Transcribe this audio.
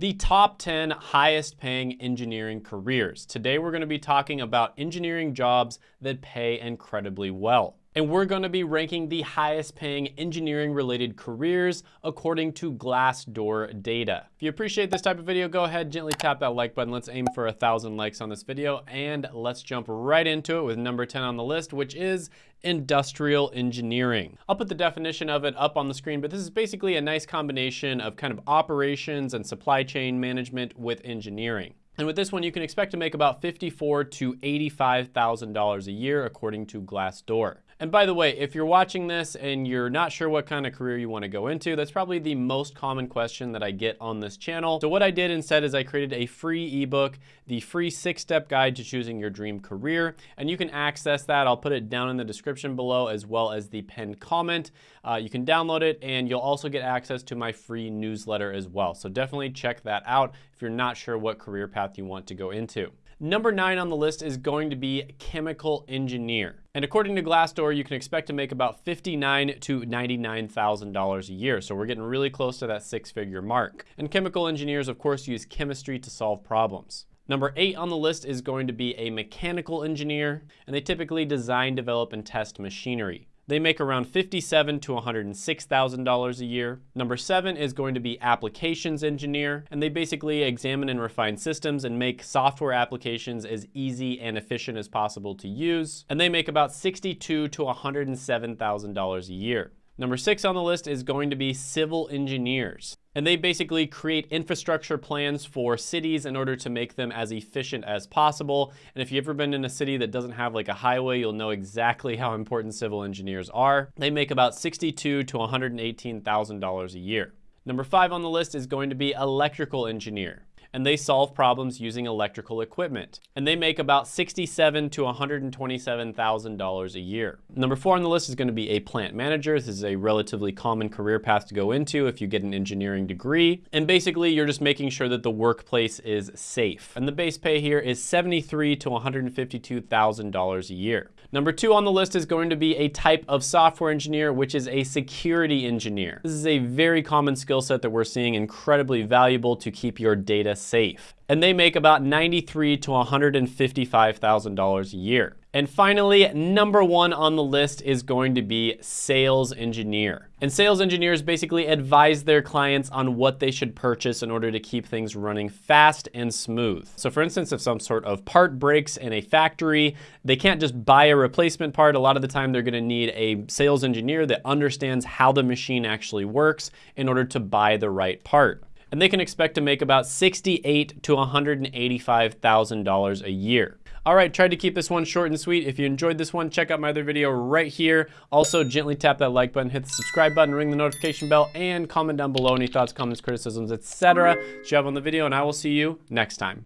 the top 10 highest paying engineering careers. Today we're going to be talking about engineering jobs that pay incredibly well. And we're going to be ranking the highest paying engineering related careers according to Glassdoor data. If you appreciate this type of video, go ahead, gently tap that like button. Let's aim for a thousand likes on this video and let's jump right into it with number 10 on the list, which is industrial engineering. I'll put the definition of it up on the screen, but this is basically a nice combination of kind of operations and supply chain management with engineering. And with this one, you can expect to make about $54 to $85,000 a year according to Glassdoor. And by the way, if you're watching this and you're not sure what kind of career you want to go into, that's probably the most common question that I get on this channel. So what I did instead is I created a free ebook, the free six-step guide to choosing your dream career. And you can access that. I'll put it down in the description below as well as the pinned comment. Uh, you can download it and you'll also get access to my free newsletter as well. So definitely check that out if you're not sure what career path you want to go into. Number nine on the list is going to be chemical engineer. And according to Glassdoor, you can expect to make about 59 to $99,000 a year. So we're getting really close to that six figure mark. And chemical engineers, of course, use chemistry to solve problems. Number eight on the list is going to be a mechanical engineer, and they typically design, develop, and test machinery. They make around 57 to $106,000 a year. Number seven is going to be applications engineer, and they basically examine and refine systems and make software applications as easy and efficient as possible to use. And they make about 62 to $107,000 a year. Number six on the list is going to be civil engineers. And they basically create infrastructure plans for cities in order to make them as efficient as possible. And if you've ever been in a city that doesn't have like a highway, you'll know exactly how important civil engineers are. They make about 62 to $118,000 a year. Number five on the list is going to be electrical engineer and they solve problems using electrical equipment. And they make about 67 to $127,000 a year. Number four on the list is gonna be a plant manager. This is a relatively common career path to go into if you get an engineering degree. And basically you're just making sure that the workplace is safe. And the base pay here is 73 to $152,000 a year. Number two on the list is going to be a type of software engineer, which is a security engineer. This is a very common skill set that we're seeing incredibly valuable to keep your data safe. And they make about $93 to $155,000 a year. And finally, number one on the list is going to be sales engineer. And sales engineers basically advise their clients on what they should purchase in order to keep things running fast and smooth. So for instance, if some sort of part breaks in a factory, they can't just buy a replacement part. A lot of the time they're gonna need a sales engineer that understands how the machine actually works in order to buy the right part and they can expect to make about 68 to $185,000 a year. All right, tried to keep this one short and sweet. If you enjoyed this one, check out my other video right here. Also, gently tap that like button, hit the subscribe button, ring the notification bell, and comment down below any thoughts, comments, criticisms, etc. you have on the video, and I will see you next time.